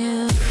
Yeah.